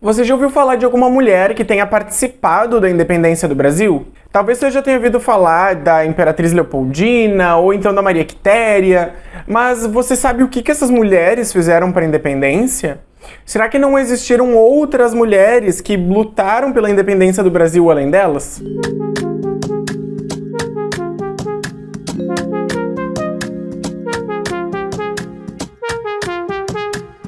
Você já ouviu falar de alguma mulher que tenha participado da independência do Brasil? Talvez você já tenha ouvido falar da Imperatriz Leopoldina ou então da Maria Quitéria, mas você sabe o que, que essas mulheres fizeram para a independência? Será que não existiram outras mulheres que lutaram pela independência do Brasil além delas?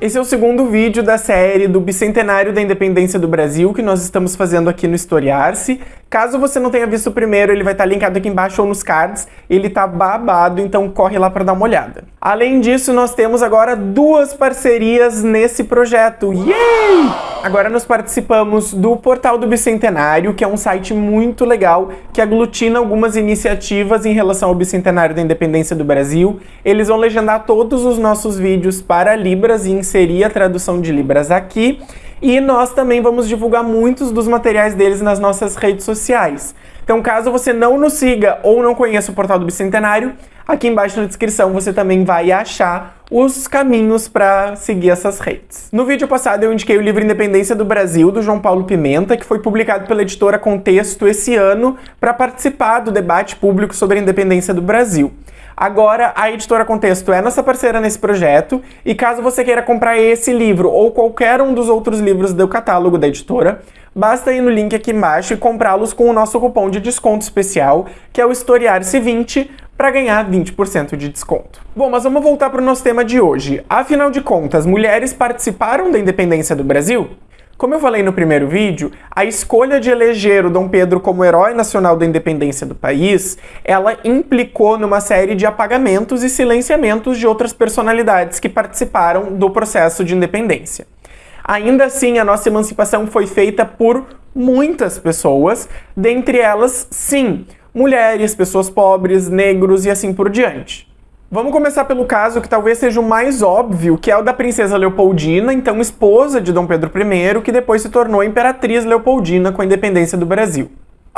Esse é o segundo vídeo da série do Bicentenário da Independência do Brasil que nós estamos fazendo aqui no Historiar-se. Caso você não tenha visto o primeiro, ele vai estar linkado aqui embaixo ou nos cards. Ele tá babado, então corre lá para dar uma olhada. Além disso, nós temos agora duas parcerias nesse projeto. Yay! Agora nós participamos do Portal do Bicentenário, que é um site muito legal, que aglutina algumas iniciativas em relação ao Bicentenário da Independência do Brasil. Eles vão legendar todos os nossos vídeos para Libras e inserir a tradução de Libras aqui. E nós também vamos divulgar muitos dos materiais deles nas nossas redes sociais. Então, caso você não nos siga ou não conheça o Portal do Bicentenário, aqui embaixo na descrição você também vai achar os caminhos para seguir essas redes. No vídeo passado eu indiquei o livro Independência do Brasil, do João Paulo Pimenta, que foi publicado pela editora Contexto esse ano para participar do debate público sobre a independência do Brasil. Agora, a Editora Contexto é nossa parceira nesse projeto, e caso você queira comprar esse livro ou qualquer um dos outros livros do catálogo da editora, basta ir no link aqui embaixo e comprá-los com o nosso cupom de desconto especial, que é o Historiar-se20, para ganhar 20% de desconto. Bom, mas vamos voltar para o nosso tema de hoje. Afinal de contas, mulheres participaram da independência do Brasil? Como eu falei no primeiro vídeo, a escolha de eleger o Dom Pedro como herói nacional da independência do país, ela implicou numa série de apagamentos e silenciamentos de outras personalidades que participaram do processo de independência. Ainda assim, a nossa emancipação foi feita por muitas pessoas, dentre elas, sim, mulheres, pessoas pobres, negros e assim por diante. Vamos começar pelo caso que talvez seja o mais óbvio, que é o da princesa Leopoldina, então esposa de Dom Pedro I, que depois se tornou imperatriz Leopoldina com a independência do Brasil.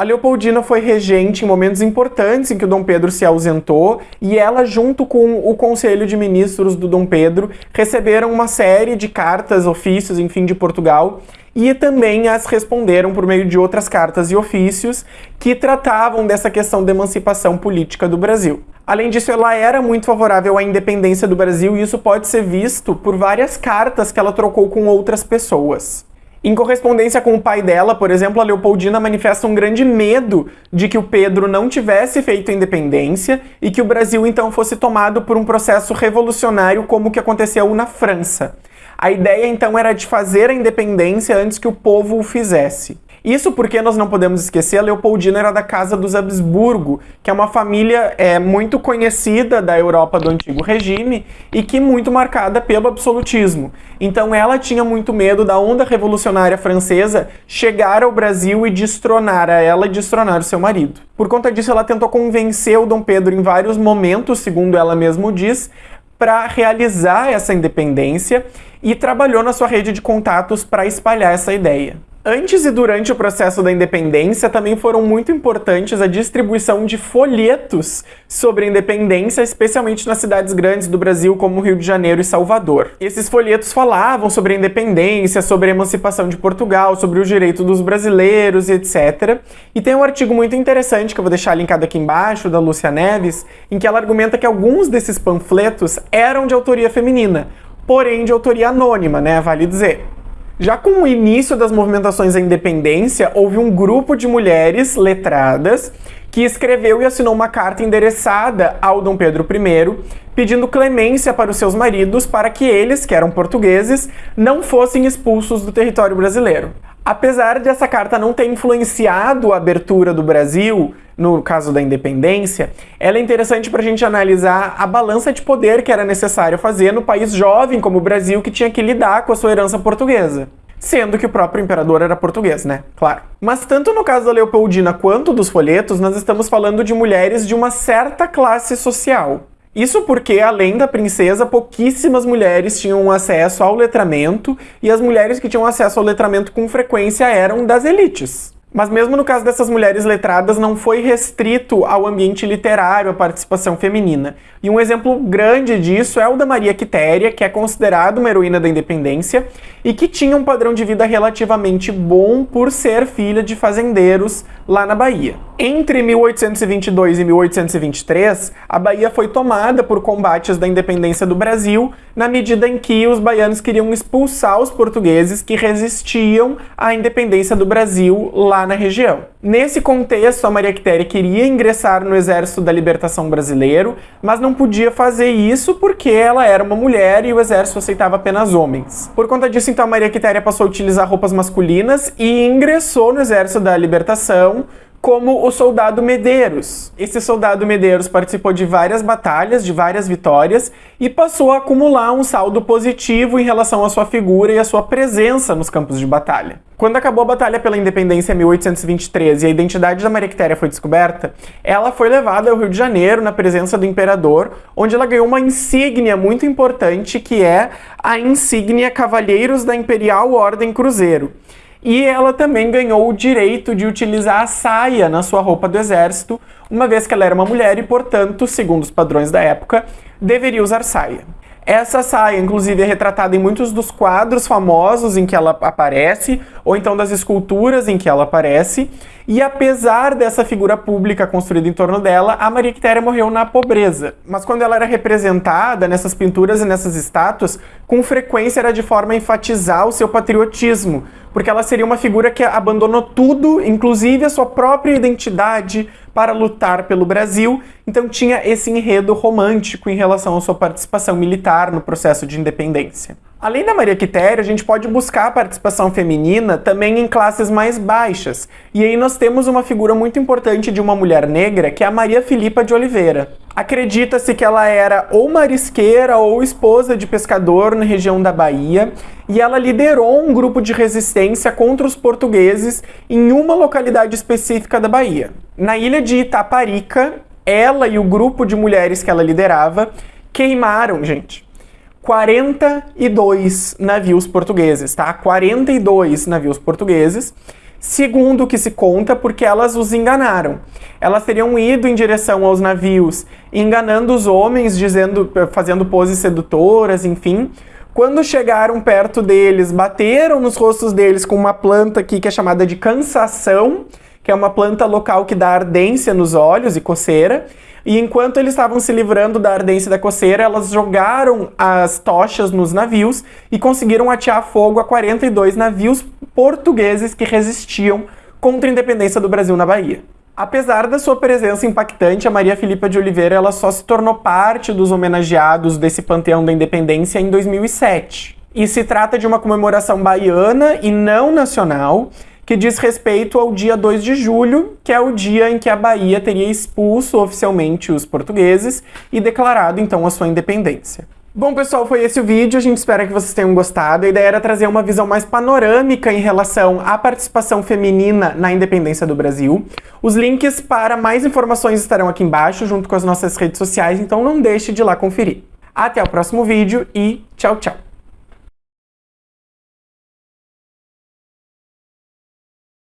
A Leopoldina foi regente em momentos importantes em que o Dom Pedro se ausentou e ela, junto com o Conselho de Ministros do Dom Pedro, receberam uma série de cartas, ofícios, enfim, de Portugal e também as responderam por meio de outras cartas e ofícios que tratavam dessa questão da emancipação política do Brasil. Além disso, ela era muito favorável à independência do Brasil e isso pode ser visto por várias cartas que ela trocou com outras pessoas. Em correspondência com o pai dela, por exemplo, a Leopoldina manifesta um grande medo de que o Pedro não tivesse feito a independência e que o Brasil então fosse tomado por um processo revolucionário como o que aconteceu na França. A ideia então era de fazer a independência antes que o povo o fizesse. Isso porque nós não podemos esquecer, a Leopoldina era da Casa dos Habsburgo, que é uma família é, muito conhecida da Europa do Antigo Regime e que muito marcada pelo absolutismo. Então ela tinha muito medo da onda revolucionária francesa chegar ao Brasil e destronar a ela e destronar o seu marido. Por conta disso, ela tentou convencer o Dom Pedro em vários momentos, segundo ela mesmo diz, para realizar essa independência e trabalhou na sua rede de contatos para espalhar essa ideia. Antes e durante o processo da independência, também foram muito importantes a distribuição de folhetos sobre a independência, especialmente nas cidades grandes do Brasil, como Rio de Janeiro e Salvador. Esses folhetos falavam sobre a independência, sobre a emancipação de Portugal, sobre o direito dos brasileiros e etc. E tem um artigo muito interessante, que eu vou deixar linkado aqui embaixo, da Lúcia Neves, em que ela argumenta que alguns desses panfletos eram de autoria feminina, porém de autoria anônima, né, vale dizer. Já com o início das movimentações da independência, houve um grupo de mulheres letradas que escreveu e assinou uma carta endereçada ao Dom Pedro I, pedindo clemência para os seus maridos para que eles, que eram portugueses, não fossem expulsos do território brasileiro. Apesar dessa carta não ter influenciado a abertura do Brasil, no caso da independência, ela é interessante para a gente analisar a balança de poder que era necessário fazer no país jovem como o Brasil, que tinha que lidar com a sua herança portuguesa. Sendo que o próprio imperador era português, né? Claro. Mas tanto no caso da Leopoldina quanto dos folhetos, nós estamos falando de mulheres de uma certa classe social. Isso porque, além da princesa, pouquíssimas mulheres tinham acesso ao letramento, e as mulheres que tinham acesso ao letramento com frequência eram das elites. Mas mesmo no caso dessas mulheres letradas, não foi restrito ao ambiente literário a participação feminina. E um exemplo grande disso é o da Maria Quitéria, que é considerada uma heroína da independência e que tinha um padrão de vida relativamente bom por ser filha de fazendeiros lá na Bahia. Entre 1822 e 1823, a Bahia foi tomada por combates da independência do Brasil, na medida em que os baianos queriam expulsar os portugueses que resistiam à independência do Brasil lá na região. Nesse contexto, a Maria Quitéria queria ingressar no Exército da Libertação Brasileiro, mas não podia fazer isso porque ela era uma mulher e o exército aceitava apenas homens. Por conta disso, então, a Maria Quitéria passou a utilizar roupas masculinas e ingressou no Exército da Libertação como o soldado Medeiros. Esse soldado Medeiros participou de várias batalhas, de várias vitórias, e passou a acumular um saldo positivo em relação à sua figura e à sua presença nos campos de batalha. Quando acabou a Batalha pela Independência em 1823 e a identidade da Maria Quitéria foi descoberta, ela foi levada ao Rio de Janeiro na presença do imperador, onde ela ganhou uma insígnia muito importante que é a insígnia Cavalheiros da Imperial Ordem Cruzeiro. E ela também ganhou o direito de utilizar a saia na sua roupa do exército, uma vez que ela era uma mulher e, portanto, segundo os padrões da época, deveria usar saia. Essa saia, inclusive, é retratada em muitos dos quadros famosos em que ela aparece, ou então das esculturas em que ela aparece, e apesar dessa figura pública construída em torno dela, a Maria Quitéria morreu na pobreza. Mas quando ela era representada nessas pinturas e nessas estátuas, com frequência era de forma a enfatizar o seu patriotismo, porque ela seria uma figura que abandonou tudo, inclusive a sua própria identidade, para lutar pelo Brasil, então tinha esse enredo romântico em relação à sua participação militar no processo de independência. Além da Maria Quitéria, a gente pode buscar a participação feminina também em classes mais baixas. E aí nós temos uma figura muito importante de uma mulher negra, que é a Maria Filipa de Oliveira. Acredita-se que ela era ou marisqueira ou esposa de pescador na região da Bahia, e ela liderou um grupo de resistência contra os portugueses em uma localidade específica da Bahia. Na ilha de Itaparica, ela e o grupo de mulheres que ela liderava queimaram, gente, 42 navios portugueses, tá? 42 navios portugueses, segundo o que se conta, porque elas os enganaram. Elas teriam ido em direção aos navios, enganando os homens, dizendo, fazendo poses sedutoras, enfim. Quando chegaram perto deles, bateram nos rostos deles com uma planta aqui que é chamada de cansação, que é uma planta local que dá ardência nos olhos e coceira, e enquanto eles estavam se livrando da ardência da coceira, elas jogaram as tochas nos navios e conseguiram atear fogo a 42 navios portugueses que resistiam contra a independência do Brasil na Bahia. Apesar da sua presença impactante, a Maria Filipa de Oliveira ela só se tornou parte dos homenageados desse panteão da independência em 2007. E se trata de uma comemoração baiana e não nacional, que diz respeito ao dia 2 de julho, que é o dia em que a Bahia teria expulso oficialmente os portugueses e declarado então a sua independência. Bom, pessoal, foi esse o vídeo. A gente espera que vocês tenham gostado. A ideia era trazer uma visão mais panorâmica em relação à participação feminina na independência do Brasil. Os links para mais informações estarão aqui embaixo, junto com as nossas redes sociais, então não deixe de ir lá conferir. Até o próximo vídeo e tchau, tchau!